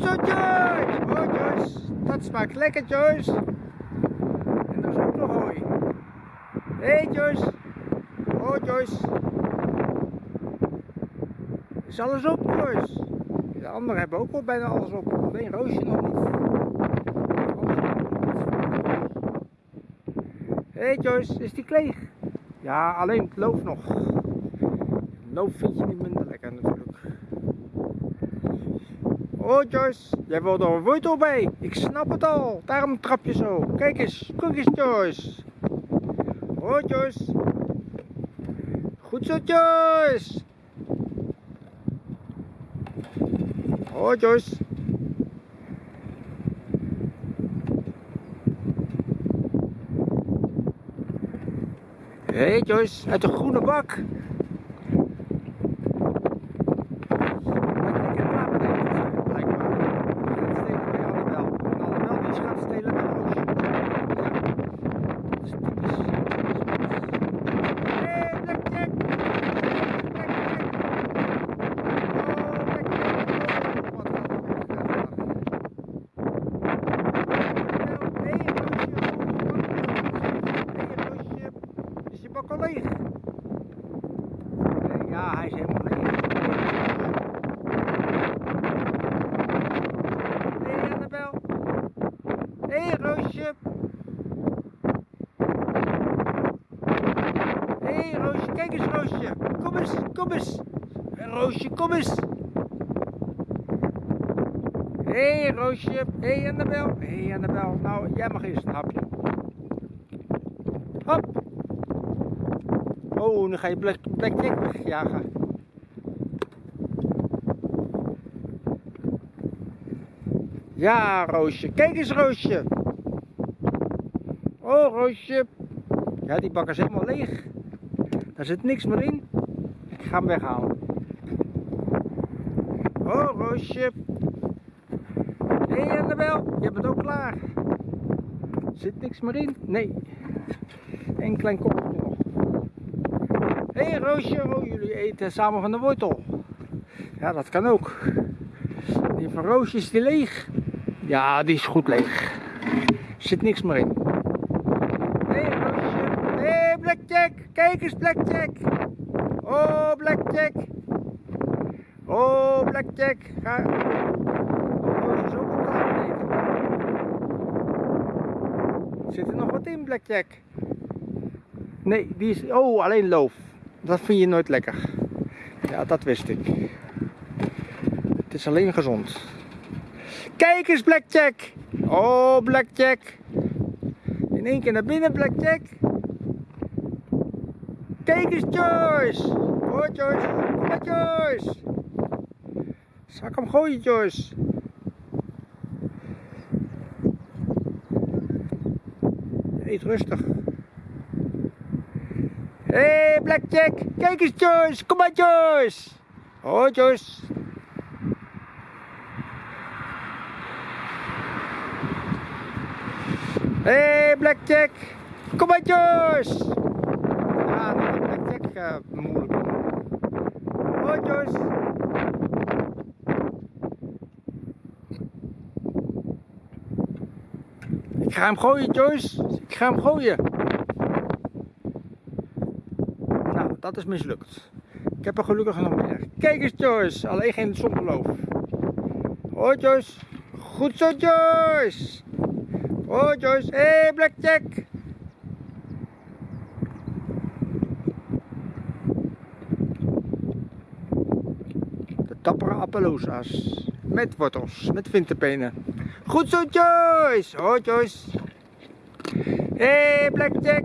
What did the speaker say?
Zo, Joyce! Oh, Joyce. Dat smaakt lekker, Joyce. En dat is ook nog hooi. Hé, hey, Joyce. Oh, Joyce. Is alles op, Joyce? De anderen hebben ook al bijna alles op. Alleen Roosje nog niet. Hé, hey, Joyce. Is die kleeg? Ja, alleen het loof nog. Loof vind je niet minder lekker natuurlijk. Oh Joyce, jij wilt er een wortel bij. Ik snap het al. Daarom trap je zo. Kijk eens, kijk eens Joyce. Oh Joyce. Goed zo Joyce. Oh Joyce. Hé hey Joyce, uit de groene bak. Leeg. Ja, hij is helemaal leeg. Hé hey, Annabel. Hé hey, Roosje. Hé hey, Roosje, kijk eens Roosje. Kom eens, kom eens. Roosje, kom eens. Hé hey, Roosje. Hé hey, Annabel. Hé hey, Annabel. Nou, jij mag eerst een hapje. Hop. Oh, nu ga je Black, Blackjack wegjagen. Ja, Roosje. Kijk eens, Roosje. Oh, Roosje. Ja, die bak is helemaal leeg. Daar zit niks meer in. Ik ga hem weghalen. Oh, Roosje. Hé, hey, Annabel. Je bent ook klaar. Zit niks meer in? Nee. Een klein kopje. Hé hey, Roosje, jullie eten samen van de wortel. Ja, dat kan ook. Die van Roosje is die leeg? Ja, die is goed leeg. Zit niks meer in. Hé hey, Roosje. Hé hey, Blackjack, kijk eens Blackjack. Oh Blackjack. Oh Blackjack. Ga. Roosje is ook. Zit er nog wat in Blackjack? Nee, die is... Oh, alleen loof. Dat vind je nooit lekker. Ja, dat wist ik. Het is alleen gezond. Kijk eens, Blackjack. Oh, Blackjack. In één keer naar binnen, Blackjack. Kijk eens, Joyce. Oh, Joyce. Kom maar, Joyce. Zal ik hem gooien, Joyce? Eet rustig. Blackjack. Kijk eens, Joyce. Kom maar, Joyce. Oh, Joyce. Hé, hey, Blackjack. Kom maar, Joyce. Ja, dat Blackjack uh, moeilijk. Oh, Joyce. Ik ga hem gooien, Joyce. Ik ga hem gooien. Dat is mislukt. Ik heb er gelukkig nog meer. Kijk eens Joyce, alleen geen zongeloof. Hoi Joyce. Goed zo Joyce. Hoi Joyce. Hé hey, Blackjack. De dappere Appaloosa's. Met wortels, met winterpenen. Goed zo Joyce. Hoi Joyce. Hé hey, Blackjack.